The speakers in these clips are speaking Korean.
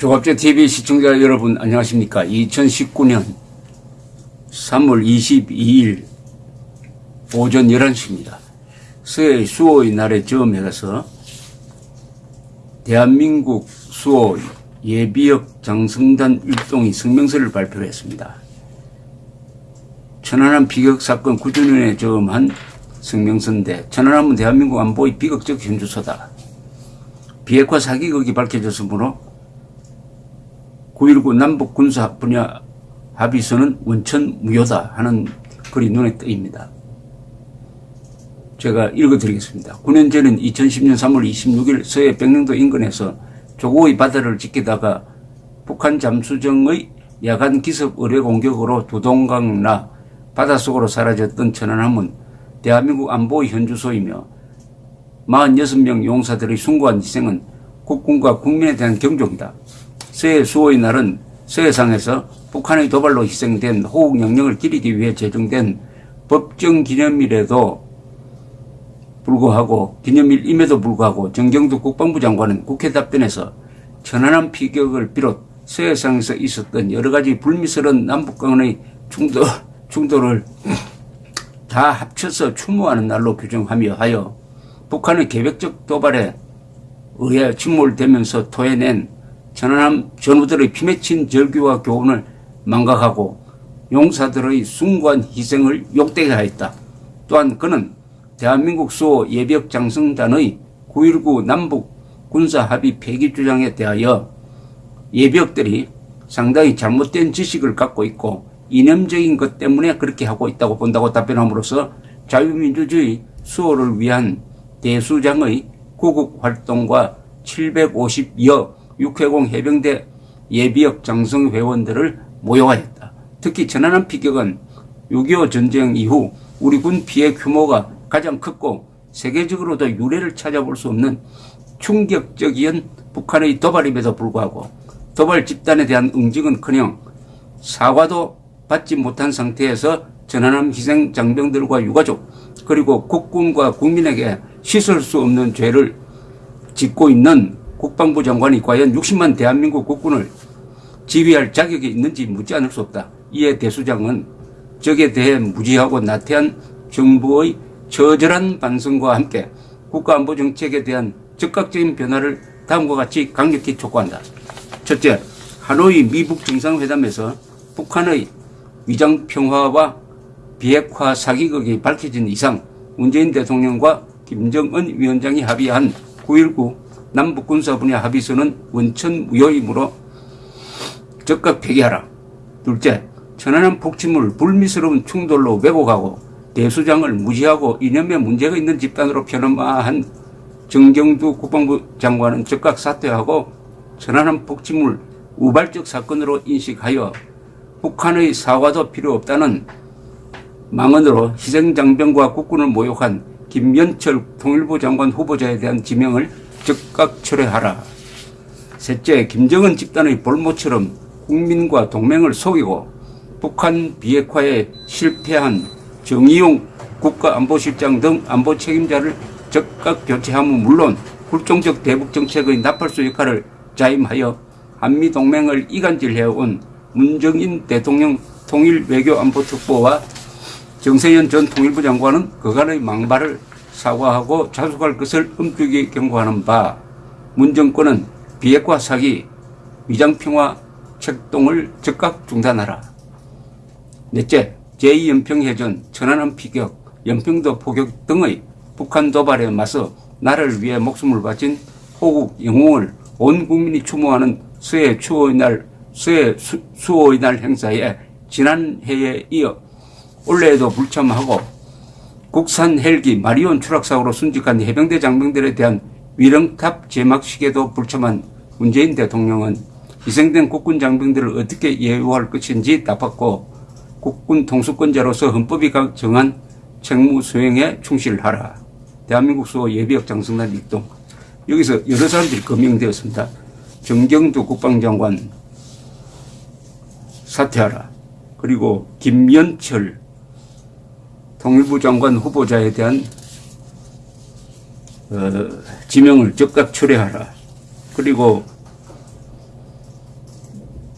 조갑제 TV 시청자 여러분 안녕하십니까? 2019년 3월 22일 오전 11시입니다. 서해 수호의 날에 처음에 가서 대한민국 수호 예비역 장성단 일동이 성명서를 발표했습니다. 천안함 비극 사건 9주년에 처음한 성명서인데 천안함은 대한민국 안보의 비극적 현주소다. 비핵화 사기극이 밝혀졌으므로 9.19 남북 군사 분야 합의서는 원천 무효다 하는 글이 눈에 띄입니다. 제가 읽어드리겠습니다. 9년 전인 2010년 3월 26일 서해 백령도 인근에서 조고의 바다를 지키다가 북한 잠수정의 야간 기습 의뢰 공격으로 두동강 나 바닷속으로 사라졌던 천안함은 대한민국 안보의 현주소이며 46명 용사들의 숭고한 희생은 국군과 국민에 대한 경종이다. 서해 수호의 날은 서해상에서 북한의 도발로 희생된 호국 영령을 기리기 위해 제정된 법정 기념일에도 불구하고 기념일임에도 불구하고 정경두 국방부 장관은 국회 답변에서 천안함 피격을 비롯 서해상에서 있었던 여러 가지 불미스러운 남북 간의 충돌, 충돌을 다 합쳐서 추모하는 날로 규정하며 하여 북한의 계획적 도발에 의해 침몰되면서 토해낸 천안함 전우들의 피맺힌 절규와 교훈을 망각하고 용사들의 숭고한 희생을 욕되게 하였다. 또한 그는 대한민국 수호 예비역 장성단의 9.19 남북 군사합의 폐기 주장에 대하여 예비역들이 상당히 잘못된 지식을 갖고 있고 이념적인 것 때문에 그렇게 하고 있다고 본다고 답변함으로써 자유민주주의 수호를 위한 대수장의 구국 활동과 750여 육해공 해병대 예비역 장성 회원들을 모욕하였다. 특히 천안함 피격은 6.25 전쟁 이후 우리 군 피해 규모가 가장 컸고 세계적으로도 유례를 찾아볼 수 없는 충격적인 북한의 도발임에도 불구하고 도발 집단에 대한 응징은커녕 사과도 받지 못한 상태에서 전환함 희생 장병들과 유가족 그리고 국군과 국민에게 씻을 수 없는 죄를 짓고 있는 국방부 장관이 과연 60만 대한민국 국군을 지휘할 자격이 있는지 묻지 않을 수 없다. 이에 대수장은 적에 대해 무지하고 나태한 정부의 처절한 반성과 함께 국가안보 정책에 대한 즉각적인 변화를 다음과 같이 강력히 촉구한다. 첫째, 하노이 미북 정상회담에서 북한의 위장평화와 비핵화 사기극이 밝혀진 이상 문재인 대통령과 김정은 위원장이 합의한 9.19 남북군사 분야 합의서는 원천 무효이므로 적극 폐기하라. 둘째, 천안함 폭침을 불미스러운 충돌로 왜곡하고 대수장을 무시하고 이념에 문제가 있는 집단으로 편음한 정경두 국방부 장관은 즉각 사퇴하고 천안함 폭침을 우발적 사건으로 인식하여 북한의 사과도 필요 없다는 망언으로 희생장병과 국군을 모욕한 김연철 통일부 장관 후보자에 대한 지명을 즉각 철회하라. 셋째, 김정은 집단의 볼모처럼 국민과 동맹을 속이고 북한 비핵화에 실패한 정의용 국가안보실장 등 안보 책임자를 즉각 교체함은 물론 굴종적 대북 정책의 나팔수 역할을 자임하여 한미동맹을 이간질해온 문정인 대통령 통일외교안보특보와 정세현 전 통일부 장관은 그간의 망발을 사과하고 자숙할 것을 엄격히 경고하는 바 문정권은 비핵화 사기, 위장평화 책동을 즉각 중단하라. 넷째, 제2연평해전, 천안함 피격, 연평도 포격 등의 북한 도발에 맞서 나라를 위해 목숨을 바친 호국 영웅을 온 국민이 추모하는 서해 추호의 날, 서해 수, 수호의 날 행사에 지난해에 이어 올해에도 불참하고 국산 헬기 마리온 추락사고로 순직한 해병대 장병들에 대한 위령탑 제막식에도 불참한 문재인 대통령은 희생된 국군 장병들을 어떻게 예우할 것인지 답했고 국군 통수권자로서 헌법이 정한 책무 수행에 충실하라. 대한민국 수호 예비역 장성단 일동 여기서 여러 사람들이 거명되었습니다. 정경두 국방장관 사퇴하라. 그리고 김연철 통일부 장관 후보자에 대한 어, 지명을 즉각 철회하라. 그리고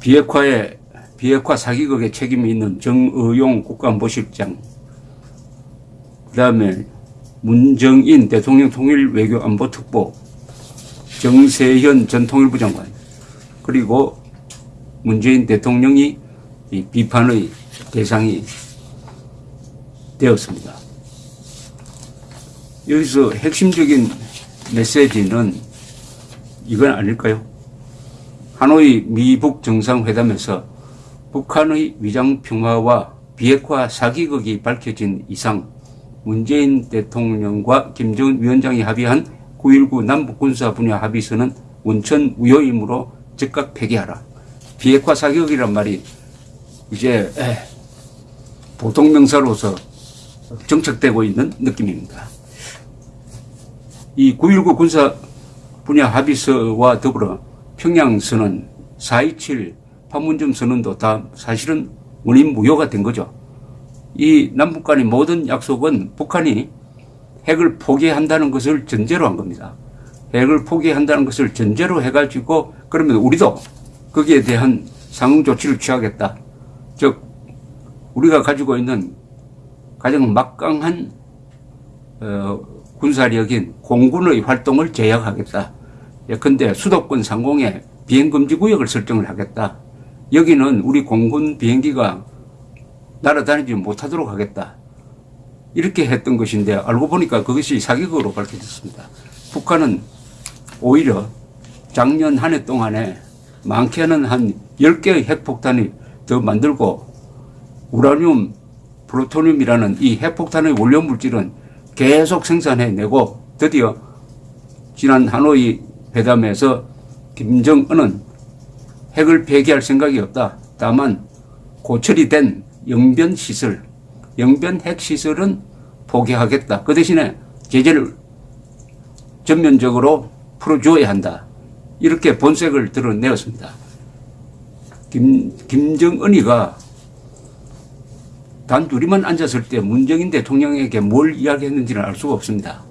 비핵화에 비핵화 사기극에 책임이 있는 정의용 국가안보실장 그 다음에 문정인 대통령 통일 외교 안보 특보 정세현 전 통일부 장관 그리고 문재인 대통령이 비판의 대상이 되었습니다. 여기서 핵심적인 메시지는 이건 아닐까요? 하노이 미북 정상회담에서 북한의 위장 평화와 비핵화 사기극이 밝혀진 이상 문재인 대통령과 김정은 위원장이 합의한 9.19 남북군사 분야 합의서는 원천 무효이므로 즉각 폐기하라. 비핵화 사격이란 말이 이제 보통 명사로서 정착되고 있는 느낌입니다. 이 9.19 군사 분야 합의서와 더불어 평양선언, 4.27 판문점 선언도 다 사실은 원인 무효가 된 거죠. 이 남북 간의 모든 약속은 북한이 핵을 포기한다는 것을 전제로 한 겁니다. 핵을 포기한다는 것을 전제로 해가지고 그러면 우리도 거기에 대한 상응 조치를 취하겠다. 즉 우리가 가지고 있는 가장 막강한 어, 군사력인 공군의 활동을 제약하겠다. 예컨대 수도권 상공에 비행금지 구역을 설정을 하겠다. 여기는 우리 공군 비행기가 날아다니지 못하도록 하겠다. 이렇게 했던 것인데 알고 보니까 그것이 사기극으로 밝혀졌습니다. 북한은 오히려 작년 한 해 동안에 많게는 한 10개의 핵폭탄이 더 만들고 우라늄, 플루토늄이라는 이 핵폭탄의 원료 물질은 계속 생산해내고 드디어 지난 하노이 회담에서 김정은은 핵을 폐기할 생각이 없다. 다만 고철이 된 영변 시설, 영변 핵 시설은 포기하겠다. 그 대신에 제재를 전면적으로 풀어줘야 한다. 이렇게 본색을 드러내었습니다. 김, 김정은이가 단 둘이만 앉았을 때 문정인 대통령에게 뭘 이야기했는지는 알 수가 없습니다.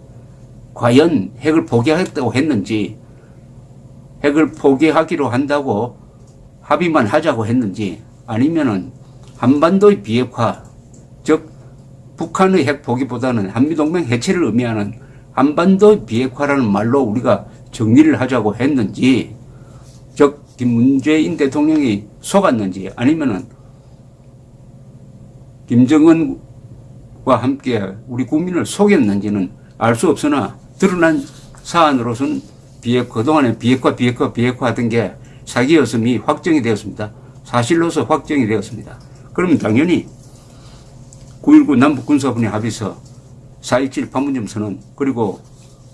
과연 핵을 포기하겠다고 했는지, 핵을 포기하기로 한다고 합의만 하자고 했는지, 아니면은 한반도의 비핵화, 즉 북한의 핵 포기보다는 한미동맹 해체를 의미하는 한반도 비핵화라는 말로 우리가 정리를 하자고 했는지, 즉 김문재인 대통령이 속았는지 아니면은 김정은과 함께 우리 국민을 속였는지는 알 수 없으나 드러난 사안으로서는 비핵 그동안에 비핵화 비핵화 비핵화 하던 게 사기였음이 확정이 되었습니다. 사실로서 확정이 되었습니다. 그러면 당연히 9.19 남북군사분야 합의서 4.27 판문점 선언 그리고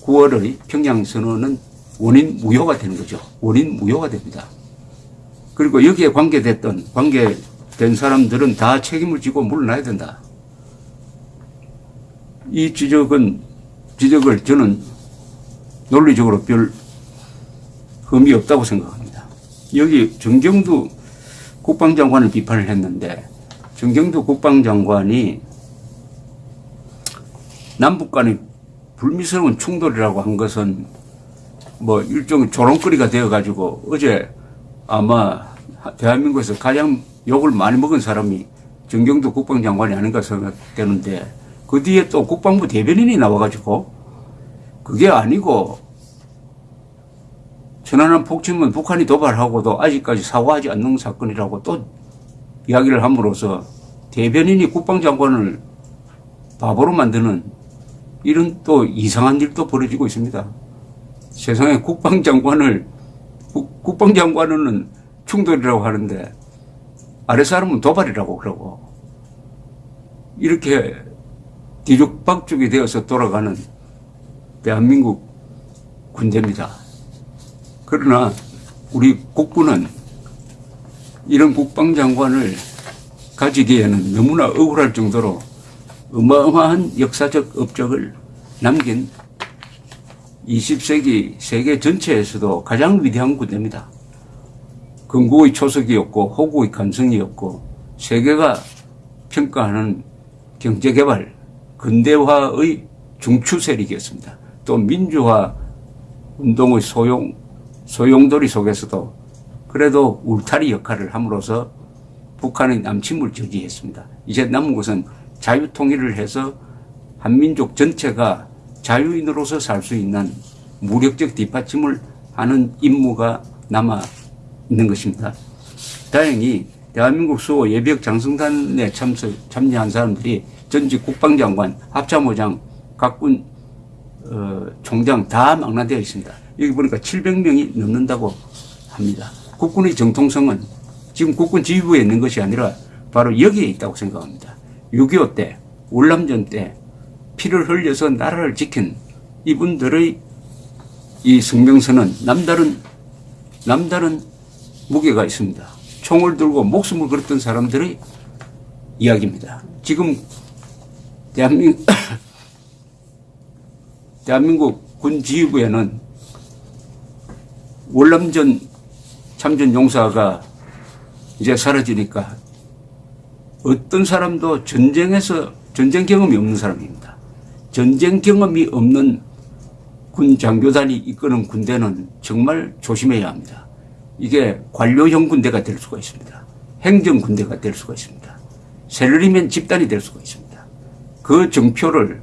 9월의 평양 선언은 원인 무효가 되는 거죠. 원인 무효가 됩니다. 그리고 여기에 관계됐던 관계 된 사람들은 다 책임을 지고 물러나야 된다. 이 지적은 지적을 저는 논리적으로 별 흠이 없다고 생각합니다. 여기 정경두 국방장관을 비판을 했는데 정경두 국방장관이 남북 간의 불미스러운 충돌이라고 한 것은 뭐 일종의 조롱거리가 되어가지고 어제 아마 대한민국에서 가장 욕을 많이 먹은 사람이 정경두 국방장관이 아닌가 생각되는데 그 뒤에 또 국방부 대변인이 나와가지고 그게 아니고 천안함 폭침은 북한이 도발하고도 아직까지 사과하지 않는 사건이라고 또 이야기를 함으로써 대변인이 국방장관을 바보로 만드는 이런 또 이상한 일도 벌어지고 있습니다. 세상에 국방장관을 국방장관은 충돌이라고 하는데 아래 사람은 도발이라고 그러고 이렇게 뒤죽박죽이 되어서 돌아가는 대한민국 군대입니다. 그러나 우리 국군은 이런 국방장관을 가지기에는 너무나 억울할 정도로 어마어마한 역사적 업적을 남긴 20세기 세계 전체에서도 가장 위대한 군대입니다. 건국의 초석이었고 호국의 감성이었고 세계가 평가하는 경제개발, 근대화의 중추 세력이었습니다. 또 민주화 운동의 소용, 소용돌이 속에서도 그래도 울타리 역할을 함으로써 북한의 남침을 저지했습니다. 이제 남은 것은 자유통일을 해서 한민족 전체가 자유인으로서 살 수 있는 무력적 뒷받침을 하는 임무가 남아 있는 것입니다. 다행히 대한민국 수호 예비역 장성단에 참석, 참여한 사람들이 전직 국방장관, 합참의장, 각군 어, 총장 다 망라되어 있습니다. 여기 보니까 700명이 넘는다고 합니다. 국군의 정통성은 지금 국군 지휘부에 있는 것이 아니라 바로 여기에 있다고 생각합니다. 6.25 때, 월남전 때 피를 흘려서 나라를 지킨 이분들의 이 성명서는 남다른, 남다른 무게가 있습니다. 총을 들고 목숨을 걸었던 사람들의 이야기입니다. 지금 대한민국, 대한민국 군 지휘부에는 월남전 참전 용사가 이제 사라지니까 어떤 사람도 전쟁에서 전쟁 경험이 없는 사람입니다. 전쟁 경험이 없는 군 장교단이 이끄는 군대는 정말 조심해야 합니다. 이게 관료형 군대가 될 수가 있습니다. 행정 군대가 될 수가 있습니다. 셀러리맨 집단이 될 수가 있습니다. 그 정표를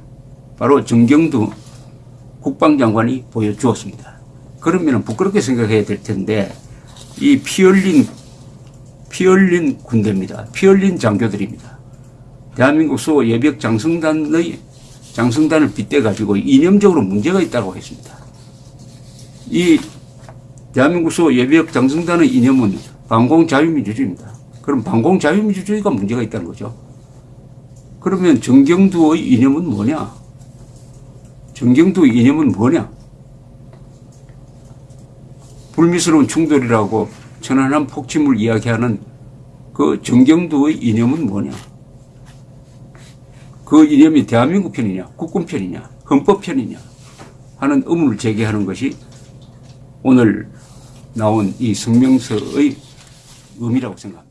바로 정경두 국방장관이 보여주었습니다. 그러면 부끄럽게 생각해야 될 텐데 이 피 흘린 피 흘린 군대입니다. 피 흘린 장교들입니다. 대한민국 수호 예비역 장성단의 장성단을 빗대 가지고 이념적으로 문제가 있다고 했습니다. 이 대한민국 수호 예비역 장성단의 이념은 방공 자유민주주의입니다. 그럼 방공 자유민주주의가 문제가 있다는 거죠. 그러면 정경두의 이념은 뭐냐? 정경두 이념은 뭐냐? 불미스러운 충돌이라고 천안함 폭침을 이야기하는 그 정경두의 이념은 뭐냐? 그 이념이 대한민국 편이냐, 국군 편이냐, 헌법 편이냐 하는 의문을 제기하는 것이 오늘 나온 이 성명서의 의미라고 생각합니다.